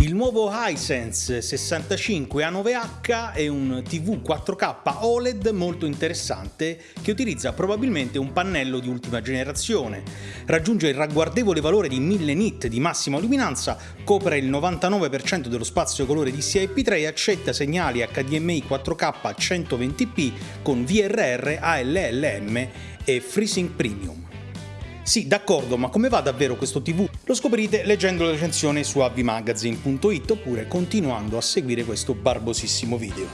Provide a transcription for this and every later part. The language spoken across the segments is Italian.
Il nuovo Hisense 65 A9H è un TV 4K OLED molto interessante che utilizza probabilmente un pannello di ultima generazione. Raggiunge il ragguardevole valore di 1000 nit di massima luminanza, copre il 99% dello spazio colore DCI-P3 e accetta segnali HDMI 4K 120p con VRR, ALLM e FreeSync Premium. Sì, d'accordo, ma come va davvero questo TV? Lo scoprirete leggendo la recensione su avvimagazine.it oppure continuando a seguire questo barbosissimo video.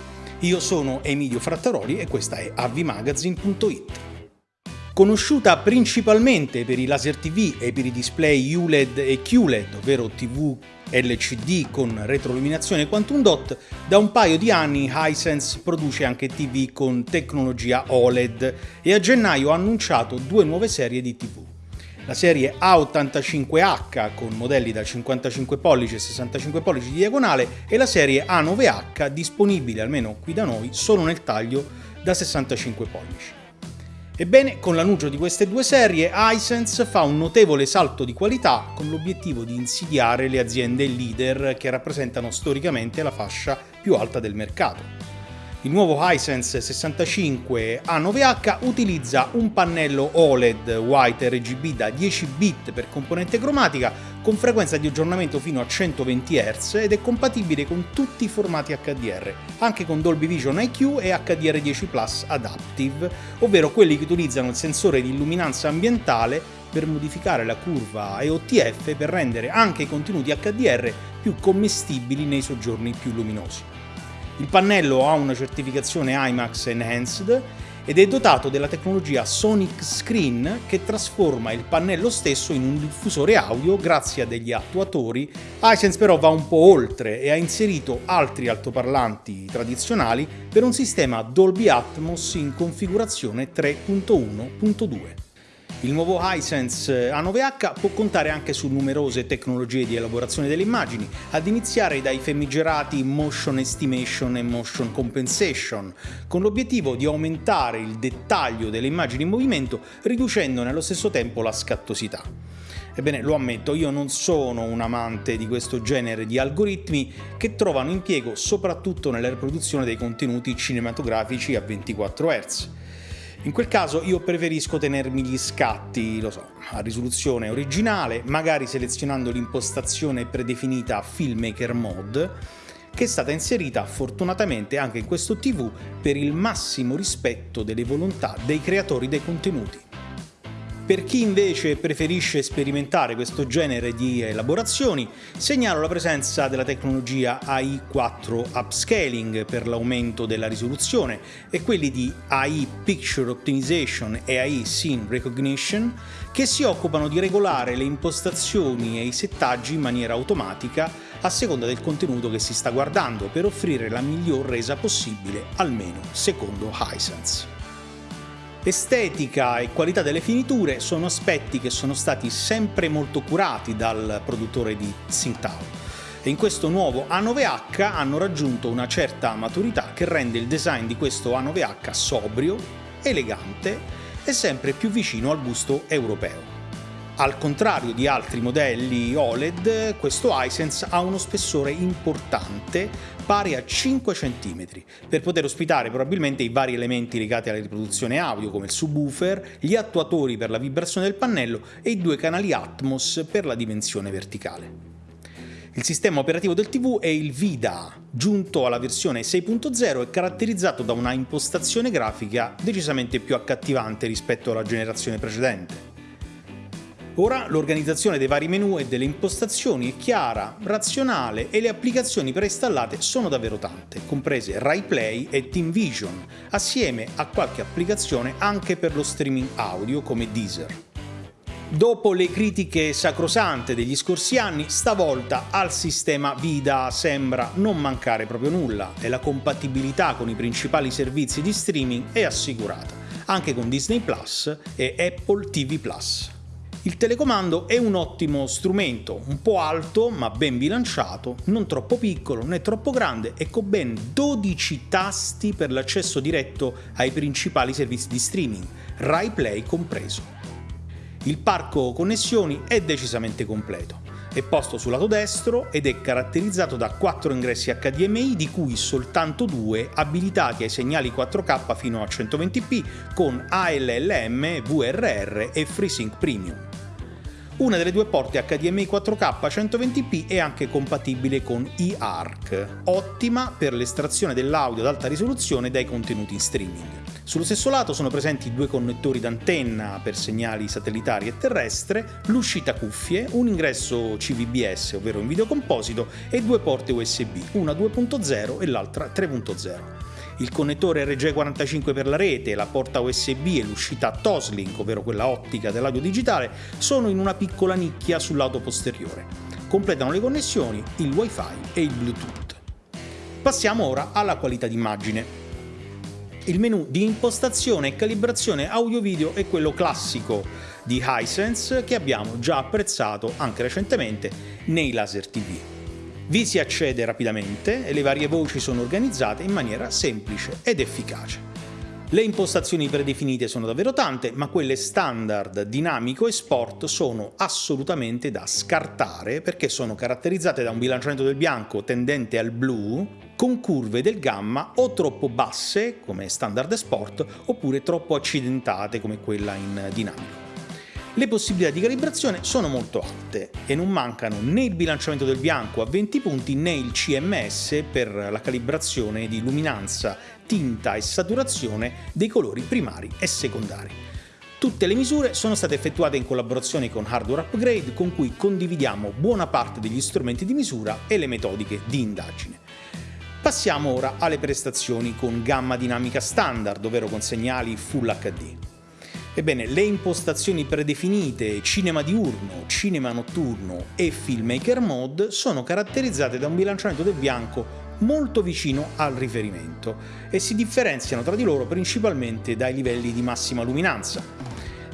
Io sono Emilio Frattaroli e questa è avvimagazine.it. Conosciuta principalmente per i laser TV e per i display ULED e QLED, ovvero TV LCD con retroilluminazione Quantum Dot, da un paio di anni Hisense produce anche TV con tecnologia OLED e a gennaio ha annunciato due nuove serie di TV la serie A85H con modelli da 55 pollici e 65 pollici di diagonale e la serie A9H disponibile almeno qui da noi solo nel taglio da 65 pollici. Ebbene, con l'annuncio di queste due serie, Hisense fa un notevole salto di qualità con l'obiettivo di insidiare le aziende leader che rappresentano storicamente la fascia più alta del mercato. Il nuovo Hisense 65 A9H utilizza un pannello OLED White RGB da 10 bit per componente cromatica con frequenza di aggiornamento fino a 120 Hz ed è compatibile con tutti i formati HDR, anche con Dolby Vision IQ e HDR10 Plus Adaptive, ovvero quelli che utilizzano il sensore di illuminanza ambientale per modificare la curva EOTF per rendere anche i contenuti HDR più commestibili nei soggiorni più luminosi. Il pannello ha una certificazione IMAX Enhanced ed è dotato della tecnologia Sonic Screen che trasforma il pannello stesso in un diffusore audio grazie a degli attuatori. Hisense però va un po' oltre e ha inserito altri altoparlanti tradizionali per un sistema Dolby Atmos in configurazione 3.1.2. Il nuovo Hisense A9H può contare anche su numerose tecnologie di elaborazione delle immagini, ad iniziare dai famigerati Motion Estimation e Motion Compensation, con l'obiettivo di aumentare il dettaglio delle immagini in movimento riducendone allo stesso tempo la scattosità. Ebbene, lo ammetto, io non sono un amante di questo genere di algoritmi che trovano impiego soprattutto nella riproduzione dei contenuti cinematografici a 24 Hz. In quel caso io preferisco tenermi gli scatti, lo so, a risoluzione originale, magari selezionando l'impostazione predefinita Filmmaker Mode, che è stata inserita fortunatamente anche in questo TV per il massimo rispetto delle volontà dei creatori dei contenuti. Per chi invece preferisce sperimentare questo genere di elaborazioni, segnalo la presenza della tecnologia AI4 Upscaling per l'aumento della risoluzione e quelli di AI Picture Optimization e AI Scene Recognition che si occupano di regolare le impostazioni e i settaggi in maniera automatica a seconda del contenuto che si sta guardando per offrire la miglior resa possibile, almeno secondo Hisense. Estetica e qualità delle finiture sono aspetti che sono stati sempre molto curati dal produttore di Tsingtao e in questo nuovo A9H hanno raggiunto una certa maturità che rende il design di questo A9H sobrio, elegante e sempre più vicino al gusto europeo. Al contrario di altri modelli OLED, questo Hisense ha uno spessore importante pari a 5 cm, per poter ospitare probabilmente i vari elementi legati alla riproduzione audio come il subwoofer, gli attuatori per la vibrazione del pannello e i due canali Atmos per la dimensione verticale. Il sistema operativo del TV è il VIDA, giunto alla versione 6.0 e caratterizzato da una impostazione grafica decisamente più accattivante rispetto alla generazione precedente. Ora l'organizzazione dei vari menu e delle impostazioni è chiara, razionale e le applicazioni preinstallate sono davvero tante, comprese RaiPlay e TeamVision, assieme a qualche applicazione anche per lo streaming audio come Deezer. Dopo le critiche sacrosante degli scorsi anni, stavolta al sistema Vida sembra non mancare proprio nulla e la compatibilità con i principali servizi di streaming è assicurata, anche con Disney Plus e Apple TV Plus. Il telecomando è un ottimo strumento, un po' alto ma ben bilanciato, non troppo piccolo né troppo grande e con ben 12 tasti per l'accesso diretto ai principali servizi di streaming, Rai Play compreso. Il parco connessioni è decisamente completo. È posto sul lato destro ed è caratterizzato da 4 ingressi HDMI di cui soltanto due abilitati ai segnali 4K fino a 120p con ALLM, VRR e FreeSync Premium. Una delle due porte HDMI 4K 120p è anche compatibile con eARC, ottima per l'estrazione dell'audio ad alta risoluzione dai contenuti in streaming. Sullo stesso lato sono presenti due connettori d'antenna per segnali satellitari e terrestre, l'uscita cuffie, un ingresso CVBS, ovvero in video composito, e due porte USB, una 2.0 e l'altra 3.0. Il connettore RG45 per la rete, la porta USB e l'uscita Toslink, ovvero quella ottica dell'audio digitale, sono in una piccola nicchia sul lato posteriore. Completano le connessioni il Wi-Fi e il Bluetooth. Passiamo ora alla qualità d'immagine. Il menu di impostazione e calibrazione audio-video è quello classico di Hisense che abbiamo già apprezzato anche recentemente nei laser TV. Vi si accede rapidamente e le varie voci sono organizzate in maniera semplice ed efficace. Le impostazioni predefinite sono davvero tante, ma quelle standard, dinamico e sport sono assolutamente da scartare perché sono caratterizzate da un bilanciamento del bianco tendente al blu, con curve del gamma o troppo basse come standard e sport oppure troppo accidentate come quella in dinamico. Le possibilità di calibrazione sono molto alte e non mancano né il bilanciamento del bianco a 20 punti né il CMS per la calibrazione di luminanza, tinta e saturazione dei colori primari e secondari. Tutte le misure sono state effettuate in collaborazione con Hardware Upgrade con cui condividiamo buona parte degli strumenti di misura e le metodiche di indagine. Passiamo ora alle prestazioni con gamma dinamica standard, ovvero con segnali Full HD. Ebbene, le impostazioni predefinite cinema diurno, cinema notturno e filmmaker mode sono caratterizzate da un bilanciamento del bianco molto vicino al riferimento e si differenziano tra di loro principalmente dai livelli di massima luminanza.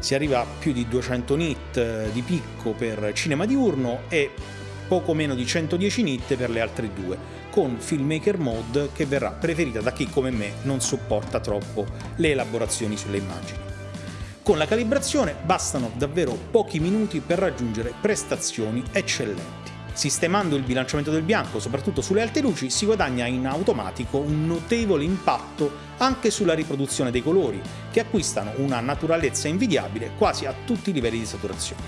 Si arriva a più di 200 nit eh, di picco per cinema diurno e poco meno di 110 nit per le altre due, con Filmmaker Mode che verrà preferita da chi come me non sopporta troppo le elaborazioni sulle immagini. Con la calibrazione bastano davvero pochi minuti per raggiungere prestazioni eccellenti. Sistemando il bilanciamento del bianco, soprattutto sulle alte luci, si guadagna in automatico un notevole impatto anche sulla riproduzione dei colori, che acquistano una naturalezza invidiabile quasi a tutti i livelli di saturazione.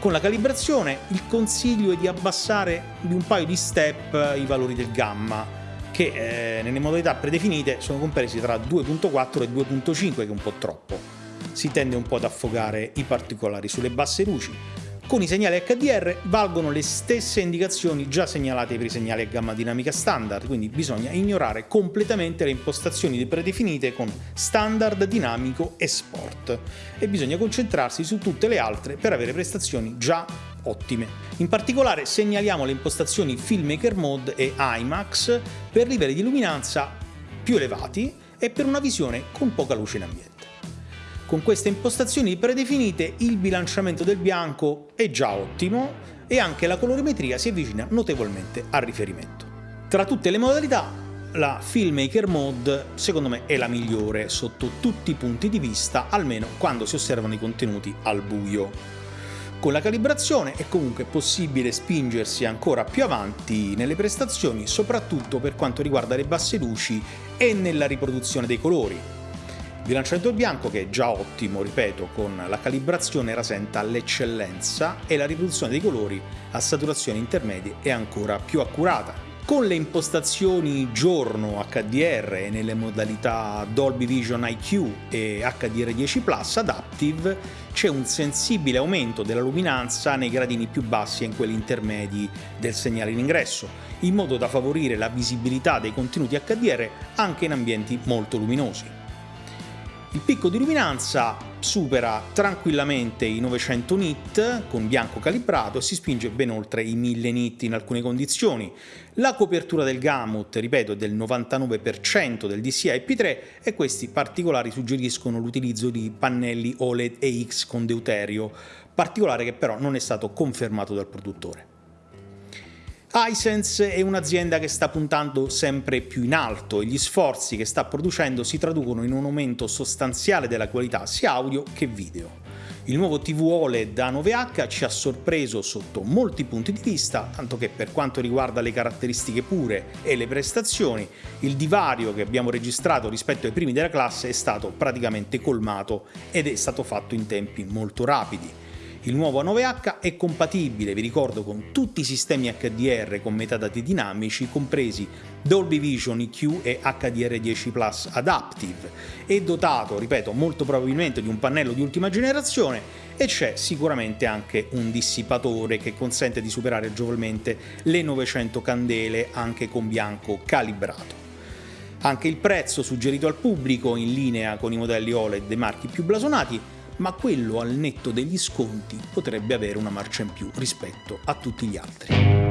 Con la calibrazione il consiglio è di abbassare di un paio di step i valori del gamma, che eh, nelle modalità predefinite sono compresi tra 2.4 e 2.5 che è un po' troppo. Si tende un po' ad affogare i particolari sulle basse luci, con i segnali HDR valgono le stesse indicazioni già segnalate per i segnali a gamma dinamica standard, quindi bisogna ignorare completamente le impostazioni predefinite con standard, dinamico e sport e bisogna concentrarsi su tutte le altre per avere prestazioni già ottime. In particolare segnaliamo le impostazioni Filmmaker Mode e IMAX per livelli di luminanza più elevati e per una visione con poca luce in ambiente. Con queste impostazioni predefinite il bilanciamento del bianco è già ottimo e anche la colorimetria si avvicina notevolmente al riferimento. Tra tutte le modalità la Filmmaker Mode secondo me è la migliore sotto tutti i punti di vista, almeno quando si osservano i contenuti al buio. Con la calibrazione è comunque possibile spingersi ancora più avanti nelle prestazioni, soprattutto per quanto riguarda le basse luci e nella riproduzione dei colori, bilanciamento bianco che è già ottimo, ripeto, con la calibrazione rasenta all'eccellenza e la riproduzione dei colori a saturazione intermedie è ancora più accurata. Con le impostazioni giorno HDR nelle modalità Dolby Vision IQ e HDR10 Plus Adaptive c'è un sensibile aumento della luminanza nei gradini più bassi e in quelli intermedi del segnale in ingresso, in modo da favorire la visibilità dei contenuti HDR anche in ambienti molto luminosi. Il picco di luminanza supera tranquillamente i 900 nit con bianco calibrato e si spinge ben oltre i 1000 nit in alcune condizioni. La copertura del gamut, ripeto, è del 99% del DCI IP3 e questi particolari suggeriscono l'utilizzo di pannelli OLED EX con deuterio, particolare che però non è stato confermato dal produttore. Hisense è un'azienda che sta puntando sempre più in alto e gli sforzi che sta producendo si traducono in un aumento sostanziale della qualità sia audio che video. Il nuovo TV OLED A9H ci ha sorpreso sotto molti punti di vista, tanto che per quanto riguarda le caratteristiche pure e le prestazioni, il divario che abbiamo registrato rispetto ai primi della classe è stato praticamente colmato ed è stato fatto in tempi molto rapidi. Il nuovo A9H è compatibile, vi ricordo, con tutti i sistemi HDR con metadati dinamici, compresi Dolby Vision EQ e HDR10 Plus Adaptive. È dotato, ripeto, molto probabilmente di un pannello di ultima generazione e c'è sicuramente anche un dissipatore che consente di superare agevolmente le 900 candele anche con bianco calibrato. Anche il prezzo suggerito al pubblico, in linea con i modelli OLED dei marchi più blasonati, ma quello al netto degli sconti potrebbe avere una marcia in più rispetto a tutti gli altri.